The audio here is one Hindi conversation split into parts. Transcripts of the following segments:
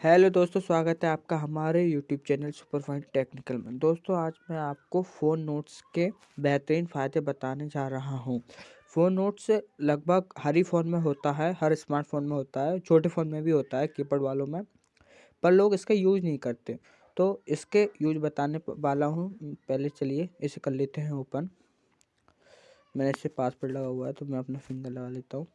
हेलो दोस्तों, स्वागत है आपका हमारे YouTube channel super fine technical में। दोस्तों, आज मैं आपको फ़ोन नोट्स के बेहतरीन फ़ायदे बताने जा रहा हूँ। फ़ोन नोट्स लगभग हर ही फ़ोन में होता है, हर स्मार्टफ़ोन में होता है, छोटे फ़ोन में भी होता है, कीपैड वालों में, पर लोग इसका यूज़ नहीं करते। तो इसके यूज़ बताने वाला हूँ। पहले चलिए, इसे कर लेते हैं ओपन। मैंने इसे पासवर्ड लगा हुआ है तो मैं अपना फिंगर लगा लेता हूँ।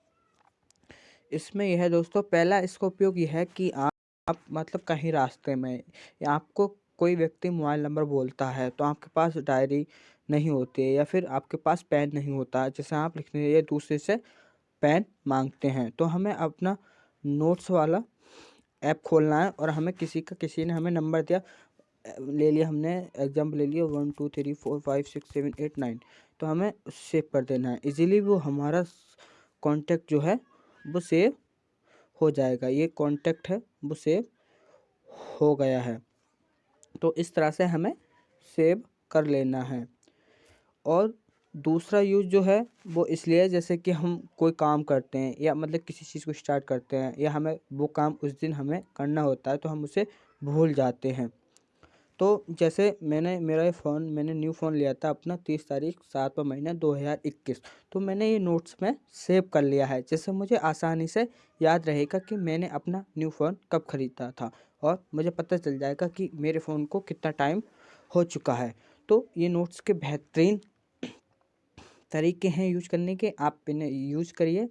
इसमें यह है दोस्तों, पहला इसका उपयोग यह है कि आप आप मतलब कहीं रास्ते में, या आपको कोई व्यक्ति मोबाइल नंबर बोलता है तो आपके पास डायरी नहीं होती है, या फिर आपके पास पेन नहीं होता, जैसे आप लिखने या दूसरे से पेन मांगते हैं तो हमें अपना नोट्स वाला ऐप खोलना है, और हमें किसी का, किसी ने हमें नंबर दिया, ले लिया, हमने एग्ज़ाम्पल ले लिया one two three four five six seven eight nine तो हमें सेव कर देना है। इजीली वो हमारा कॉन्टेक्ट जो है, वो सेव हो जाएगा। ये कॉन्टेक्ट है, वो सेव हो गया है। तो इस तरह से हमें सेव कर लेना है। और दूसरा यूज़ जो है, वो इसलिए जैसे कि हम कोई काम करते हैं या मतलब किसी चीज़ को स्टार्ट करते हैं या हमें वो काम उस दिन हमें करना होता है तो हम उसे भूल जाते हैं। तो जैसे मैंने, मेरा ये फ़ोन, मैंने न्यू फ़ोन लिया था अपना तीस तारीख सातवा महीना, दो हज़ार इक्कीस। तो मैंने ये नोट्स में सेव कर लिया है, जिससे मुझे आसानी से याद रहेगा कि मैंने अपना न्यू फ़ोन कब ख़रीदा था और मुझे पता चल जाएगा कि मेरे फ़ोन को कितना टाइम हो चुका है। तो ये नोट्स के बेहतरीन तरीके हैं यूज़ करने के, आप इन्हें यूज़ करिए।